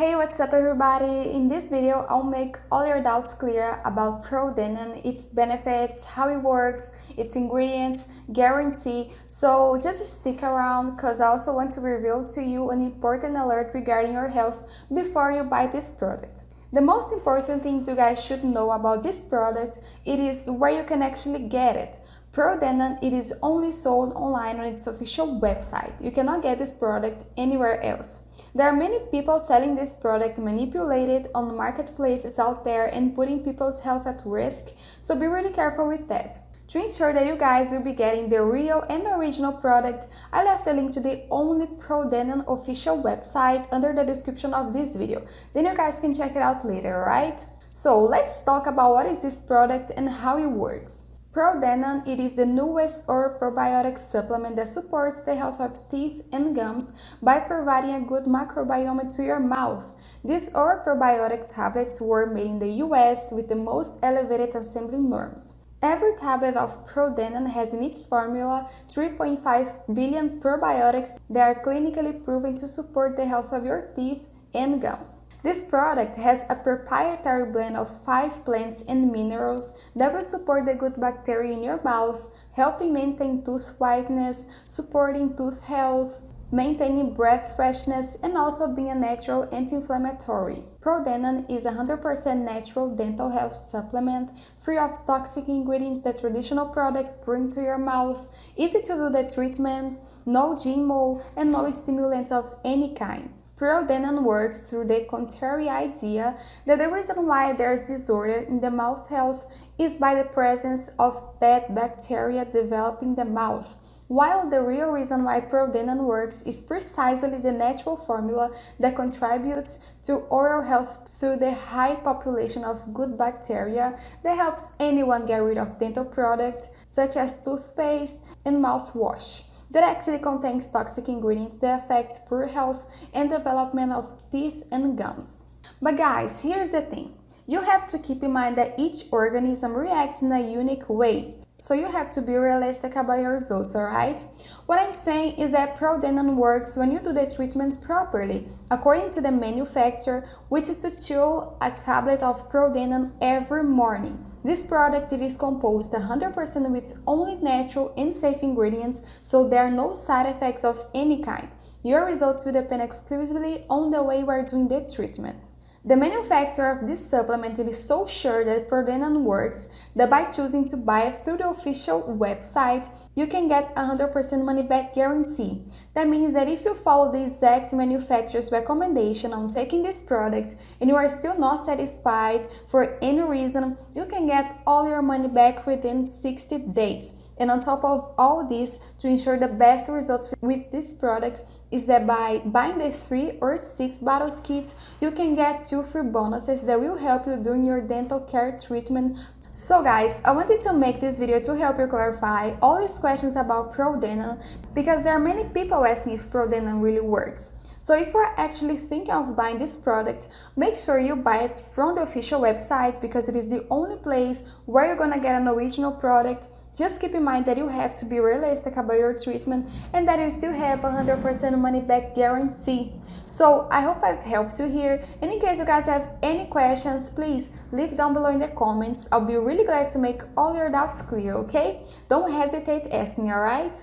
Hey, what's up everybody? In this video, I'll make all your doubts clear about ProDentim, its benefits, how it works, its ingredients, guarantee. So just stick around because I also want to reveal to you an important alert regarding your health before you buy this product. The most important things you guys should know about this product, it is where you can actually get it. ProDentim, it is only sold online on its official website. You cannot get this product anywhere else. There are many people selling this product manipulated on marketplaces out there and putting people's health at risk, so be really careful with that. To ensure that you guys will be getting the real and original product, I left a link to the only ProDentim official website under the description of this video. Then you guys can check it out later, right? So let's talk about what is this product and how it works. ProDentim it is the newest oral probiotic supplement that supports the health of teeth and gums by providing a good microbiome to your mouth. These oral probiotic tablets were made in the US with the most elevated assembly norms. Every tablet of ProDentim has in its formula 3.5 billion probiotics that are clinically proven to support the health of your teeth and gums. This product has a proprietary blend of five plants and minerals that will support the good bacteria in your mouth, helping maintain tooth whiteness, supporting tooth health, maintaining breath freshness, and also being a natural anti-inflammatory. ProDentim is a 100% natural dental health supplement, free of toxic ingredients that traditional products bring to your mouth, easy to do the treatment, no GMO, and no stimulants of any kind. ProDentim works through the contrary idea that the reason why there's disorder in the mouth health is by the presence of bad bacteria developing the mouth, while the real reason why ProDentim works is precisely the natural formula that contributes to oral health through the high population of good bacteria that helps anyone get rid of dental products such as toothpaste and mouthwash that actually contains toxic ingredients that affect poor health and development of teeth and gums. But guys, here's the thing. You have to keep in mind that each organism reacts in a unique way. So you have to be realistic about your results, alright? What I'm saying is that ProDentim works when you do the treatment properly, according to the manufacturer, which is to chew a tablet of ProDentim every morning. This product it is composed 100% with only natural and safe ingredients, so there are no side effects of any kind. Your results will depend exclusively on the way you are doing the treatment. The manufacturer of this supplement is so sure that ProDentim works that by choosing to buy it through the official website, you can get 100% money back guarantee. That means that if you follow the exact manufacturer's recommendation on taking this product and you are still not satisfied for any reason, you can get all your money back within 60 days. And on top of all this, to ensure the best results with this product is that by buying the 3 or 6 bottles kits, you can get 2 free bonuses that will help you during your dental care treatment so guys, I wanted to make this video to help you clarify all these questions about ProDentim because there are many people asking if ProDentim really works. So if you're actually thinking of buying this product, make sure you buy it from the official website because it is the only place where you're gonna get an original product just keep in mind that you have to be realistic about your treatment and that you still have 100% money back guarantee. So I hope I've helped you here and in case you guys have any questions, please leave down below in the comments. I'll be really glad to make all your doubts clear, okay? Don't hesitate asking, alright?